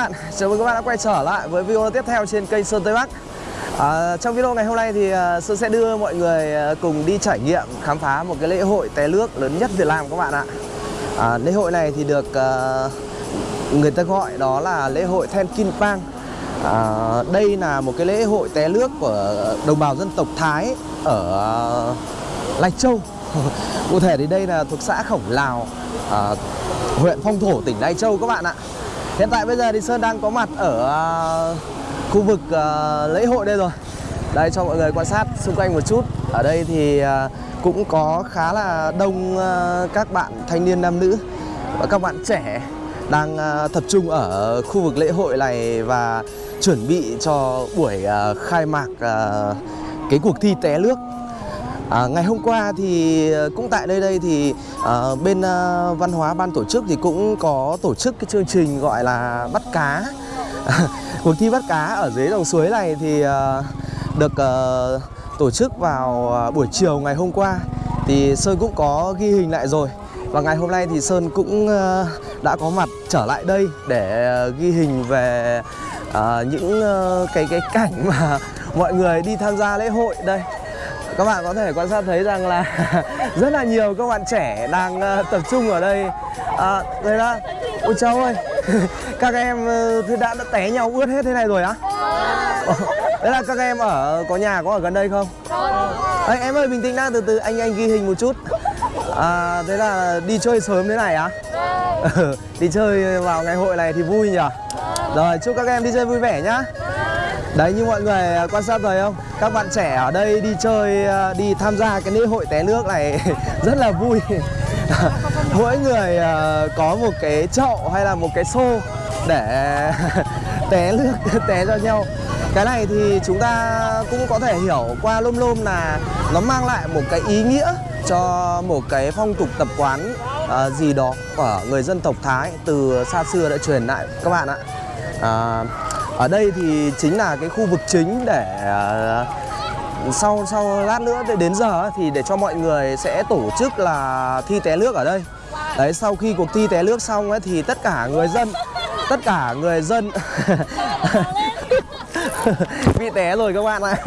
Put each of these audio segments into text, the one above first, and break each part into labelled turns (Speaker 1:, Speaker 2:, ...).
Speaker 1: Chào bạn, chào mừng các bạn đã quay trở lại với video tiếp theo trên kênh Sơn Tây Bắc. À, Trong video ngày hôm nay thì à, Sơn sẽ đưa mọi người à, cùng đi trải nghiệm khám phá một cái lễ hội té nước lớn nhất Việt Nam các bạn ạ. À, Lễ hội này thì được uh, người ta gọi đó là lễ hội Then Kin Pang. À, Đây là một cái lễ hội té nước của đồng bào dân tộc Thái ở uh, Lai Châu. Cụ thể thì đây là thuộc xã Khổng Lào, uh, huyện Phong Thổ, tỉnh Lai Châu các bạn ạ. Hiện tại bây giờ thì Sơn đang có mặt ở uh, khu vực uh, lễ hội đây rồi. Đây cho mọi người quan sát xung quanh một chút. Ở đây thì uh, cũng có khá là đông các bạn thanh niên nam nữ Và các bạn trẻ đang tập trung ở khu vực lễ hội này Và chuẩn bị cho buổi khai mạc cái cuộc thi té nước. À, ngày hôm qua thì ờ, cũng tại đây đây thì à, bên à, văn hóa ban tổ chức thì cũng có tổ chức cái chương trình gọi là bắt cá. Cuộc thi bắt cá ở dưới dòng suối này thì à, được à, tổ chức vào à, buổi chiều ngày hôm qua. Thì Sơn cũng có ghi hình lại rồi. Và ngày hôm nay thì Sơn cũng à, đã có mặt trở lại đây để à, ghi hình về à, những à, cái cái cảnh mà mọi người đi tham gia lễ hội đây các bạn có thể quan sát thấy rằng là rất là nhiều các bạn trẻ đang uh, tập trung ở đây. À, đây đó. Ôi cháu ơi. Các em uh, đã, đã té nhau ướt hết thế này rồi á? Đấy là các em ở có nhà có ở gần đây không? À, em ơi bình tĩnh đã từ từ anh anh ghi hình một chút. À, thế là đi chơi sớm thế này á? Đi chơi vào ngày hội này thì vui nhỉ? Rồi chúc các em đi chơi vui vẻ nhá. Đấy như mọi người à, quan sát rồi không? Các bạn trẻ ở đây đi chơi à, Đi tham gia cái lễ hội té nước này Rất là vui. Mỗi người à, có một cái chậu hay là một cái xô Để té nước té cho nhau. Cái này thì chúng ta cũng có thể hiểu qua lôm lôm là Nó mang lại một cái ý nghĩa cho một cái phong tục tập quán uh, gì đó của người dân tộc Thái từ xa xưa đã truyền lại. Các bạn ạ uh, ở đây thì chính là cái khu vực chính để à, sau sau lát nữa đến giờ thì để cho mọi người sẽ tổ chức là thi té nước ở đây. Đấy sau khi cuộc thi té nước xong ấy thì tất cả người dân tất cả người dân bị té rồi các bạn ạ.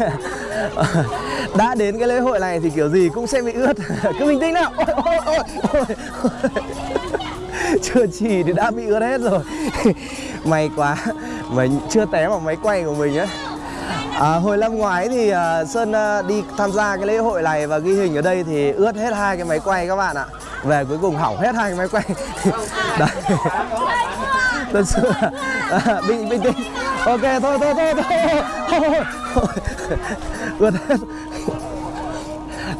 Speaker 1: Đã đến cái lễ hội này thì kiểu gì cũng sẽ bị ướt. Cứ bình tĩnh nào. Ôi, ôi, ôi, ôi. Chưa chỉ thì đã bị ướt hết rồi. May quá mình chưa té vào máy quay của mình ấy à, hồi năm ngoái thì uh, sơn uh, đi tham gia cái lễ hội này và ghi hình ở đây thì ướt hết hai cái máy quay các bạn ạ. Về cuối cùng hỏng hết hai cái máy quay. Đấy. Thật sự à, bình bình tĩnh. Ok thôi thôi thôi thôi, thôi. ướt hết.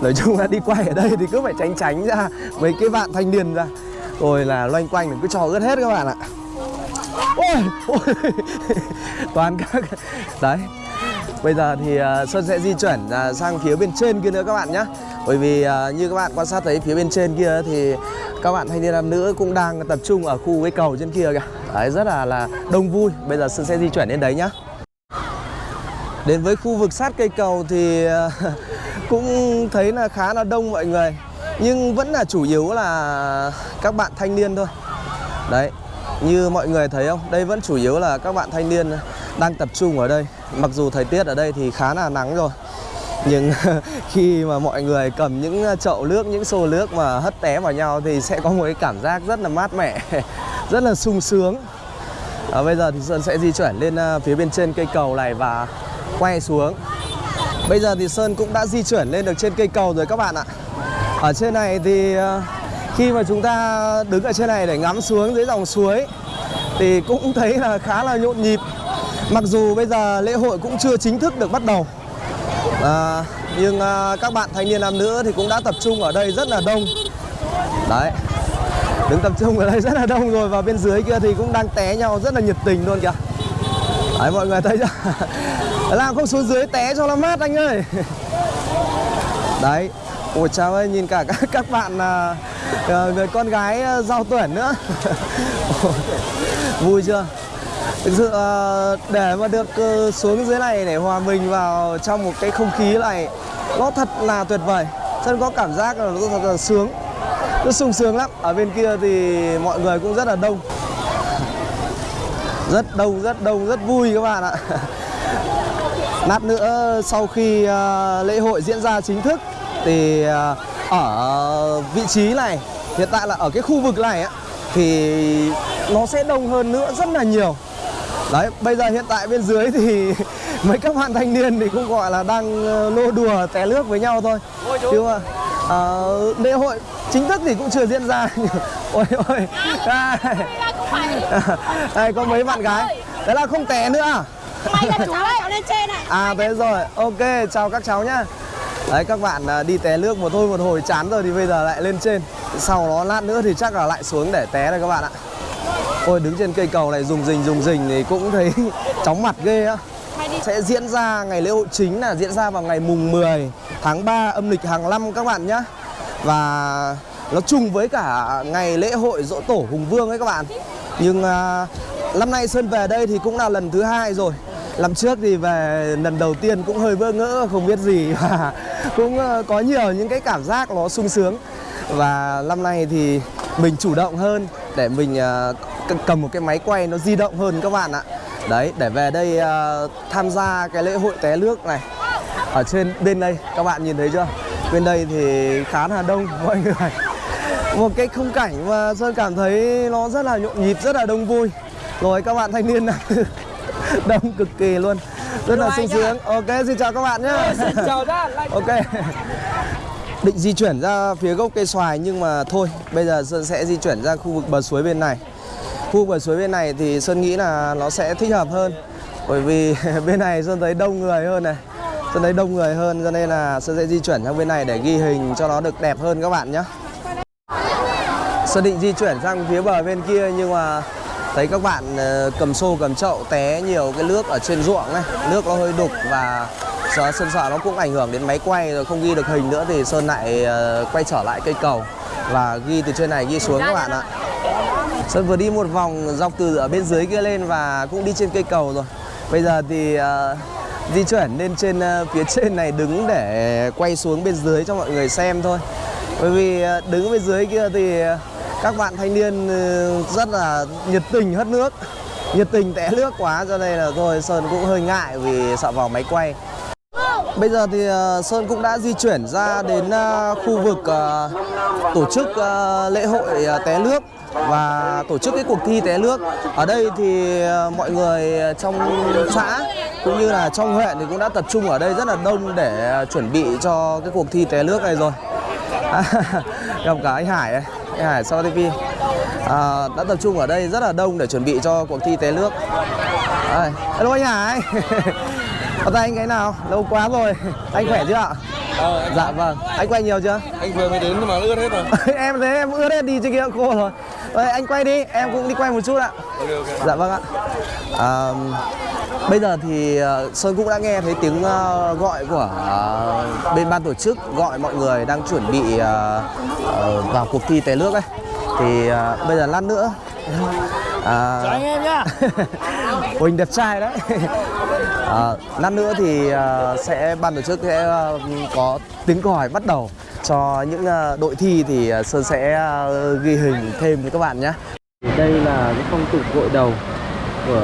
Speaker 1: Nói chung là đi quay ở đây thì cứ phải tránh tránh ra mấy cái bạn thanh niên ra. Rồi là loanh quanh cứ cho ướt hết các bạn ạ ôi, ôi. toàn các đấy. Bây giờ thì uh, sẽ di chuyển uh, sang phía bên trên kia nữa các bạn nhé bởi vì uh, như các bạn quan sát thấy phía bên trên kia thì các bạn thanh niên nam nữ cũng đang tập trung ở khu cái cầu trên kia kìa. Đấy rất là là đông vui. Bây giờ Sơn sẽ di chuyển đến đấy nhá. Đến với khu vực sát cây cầu thì cũng thấy là khá là đông mọi người. Nhưng vẫn là chủ yếu là các bạn thanh niên thôi. Đấy như mọi người thấy không, đây vẫn chủ yếu là các bạn thanh niên đang tập trung ở đây. Mặc dù thời tiết ở đây thì khá là nắng rồi. Nhưng khi mà mọi người cầm những chậu nước, những xô nước mà hất té vào nhau Thì sẽ có một cái cảm giác rất là mát mẻ, rất là sung sướng. À, Bây giờ thì Sơn sẽ di chuyển lên à, phía bên trên cây cầu này và quay xuống. Bây giờ thì Sơn cũng đã di chuyển lên được trên cây cầu rồi các bạn ạ. Ở trên này thì à, khi mà chúng ta đứng ở trên này để ngắm xuống dưới dòng suối thì cũng thấy là khá là nhộn nhịp. Mặc dù bây giờ lễ hội cũng chưa chính thức được bắt đầu. À, nhưng à, các bạn thanh niên nam nữ thì cũng đã tập trung ở đây rất là đông. Đấy đứng tập trung ở đây rất là đông rồi và bên dưới kia thì cũng đang té nhau rất là nhiệt tình luôn kìa. Đấy mọi người thấy chưa? Làm không xuống dưới té cho nó mát anh ơi. Đấy ôi chào ơi nhìn cả các, các bạn à, Ờ, người con gái ờ, giao tuyển nữa. Vui chưa? Thực sự ờ, để mà được xuống dưới này để hòa mình vào trong một cái không khí này, nó thật là tuyệt vời. Chân có cảm giác là nó thật là sướng. Nó sung sướng lắm. Ở bên kia thì mọi người cũng rất là đông. Rất đông rất đông, rất vui các bạn ạ. Lát nữa, sau khi lễ hội diễn ra chính thức thì ở vị trí này hiện tại là ở cái khu vực này á thì nó sẽ đông hơn nữa rất là nhiều. Đấy bây giờ hiện tại bên dưới thì mấy các bạn thanh niên thì cũng gọi là đang ờ, nô đùa té nước với nhau thôi. Chứ mà ờ, lễ hội chính thức thì cũng chưa diễn ra. Ôi ôi. Đây, đây có mấy bạn gái. Đấy là không té nữa à? À thế rồi, ok, chào các cháu nhá Đấy các bạn à, đi té nước một thôi một hồi chán rồi thì bây giờ lại lên trên. Sau đó lát nữa thì chắc là lại xuống để té đây các bạn ạ. Ôi đứng trên cây cầu này dùng rình dùng rình thì cũng thấy chóng mặt ghê á. Sẽ diễn ra ngày lễ hội chính là diễn ra vào ngày mùng 10 tháng 3 âm lịch hàng năm các bạn nhá. Và nó trùng với cả ngày lễ hội dỗ tổ Hùng Vương ấy các bạn. Nhưng à, năm nay Sơn về đây thì cũng là lần thứ hai rồi. Năm trước thì về lần đầu tiên cũng hơi bỡ ngỡ không biết gì. Và cũng ờ, có nhiều những cái cảm giác nó sung sướng. Và năm nay thì mình chủ động hơn để mình ờ, cầm một cái máy quay nó di động hơn các bạn ạ. Đấy, để về đây ờ, tham gia cái lễ hội té nước này. Ở trên, bên đây, các bạn nhìn thấy chưa? Bên đây thì khá là đông, mọi người. Một cái khung cảnh mà Sơn cảm thấy nó rất là nhộn nhịp, rất là đông vui. Rồi các bạn thanh niên này đông cực kỳ luôn rất là sung sướng. Ok xin chào các bạn nhé.
Speaker 2: Chào
Speaker 1: ok. định di chuyển ra phía gốc cây xoài nhưng mà thôi bây giờ sơn sẽ di chuyển ra khu vực bờ suối bên này. Khu vực bờ suối bên này thì sơn nghĩ là nó sẽ thích hợp hơn. Bởi vì bên này sơn thấy đông người hơn này. Sơn thấy đông người hơn cho nên là sơn sẽ di chuyển sang bên này để ghi hình cho nó được đẹp hơn các bạn nhé. Sơn định di chuyển sang phía bờ bên kia nhưng mà thấy các bạn ờ, cầm xô, cầm chậu, té nhiều cái nước ở trên ruộng này nước nó hơi đục và sợ Sơn sợ nó cũng ảnh hưởng đến máy quay rồi không ghi được hình nữa thì Sơn lại ờ, quay trở lại cây cầu. Và ghi từ trên này, ghi xuống các bạn ạ. Sơn vừa đi một vòng dọc từ ở bên dưới kia lên và cũng đi trên cây cầu rồi. Bây giờ thì ờ, di chuyển lên trên phía trên này đứng để quay xuống bên dưới cho mọi người xem thôi. Bởi vì đứng bên dưới kia thì các bạn thanh niên ừ, rất là nhiệt tình hất nước nhiệt tình té nước quá, cho nên là thôi Sơn cũng hơi ngại vì sợ vào máy quay Bây giờ thì ờ, Sơn cũng đã di chuyển ra đến ờ, khu vực ờ, tổ chức lễ hội té nước và tổ chức cái cuộc thi té nước. Ở đây thì mọi người trong xã cũng như là trong huyện thì cũng đã tập trung ở đây rất là đông để chuẩn bị cho cái cuộc thi té nước này rồi. gặp cả anh Hải ấy. Hải sau TV à, đã tập trung ở đây rất là đông để chuẩn bị cho cuộc thi té nước. Đây, hello anh Hải. Có tay anh cái nào? Lâu quá rồi. Anh khỏe chưa ạ?
Speaker 2: Ờ, anh,
Speaker 1: Dạ vâng. Anh quay nhiều chưa?
Speaker 2: anh vừa mới đến mà ướt hết rồi.
Speaker 1: em thấy em ướt hết đi trên kia khô rồi. Rồi anh quay đi, em cũng đi quay một chút ạ.
Speaker 2: Ok ok.
Speaker 1: Dạ vâng ạ. À, bây giờ thì ờ, Sơn cũng đã nghe thấy tiếng ờ, gọi của ờ, bên ban tổ chức gọi mọi người đang chuẩn bị vào cuộc thi té nước ấy. Thì bây giờ lát nữa à,
Speaker 2: Chào anh em nhá.
Speaker 1: Huỳnh đẹp trai đấy à, Lát nữa thì sẽ ban tổ chức sẽ có tiếng còi bắt đầu cho những đội thi thì Sơn sẽ ghi hình thêm với các bạn nhé Đây là cái phong tục gội đầu của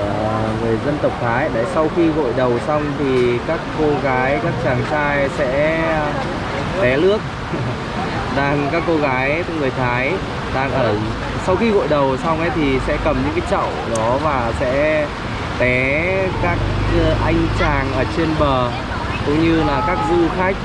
Speaker 1: người dân tộc Thái. Đấy sau khi gội đầu xong thì các cô gái, các chàng trai sẽ ờ, té nước đang các cô gái người Thái đang ở sau khi gội đầu xong ấy thì sẽ cầm những cái chậu đó và sẽ té các ờ, anh chàng ở trên bờ cũng như là các du khách.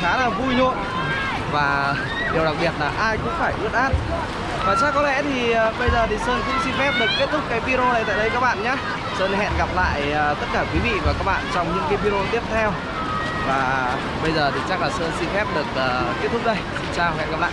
Speaker 1: Khá là vui nhộn. Và điều đặc biệt là ai cũng phải ướt át. Và chắc có lẽ thì ờ, bây giờ thì Sơn cũng xin phép được kết thúc cái video này tại đây các bạn nhé. Sơn hẹn gặp lại ờ, tất cả quý vị và các bạn trong những cái video tiếp theo. Và bây giờ thì chắc là Sơn xin phép được ờ, kết thúc đây. Xin chào, hẹn gặp lại.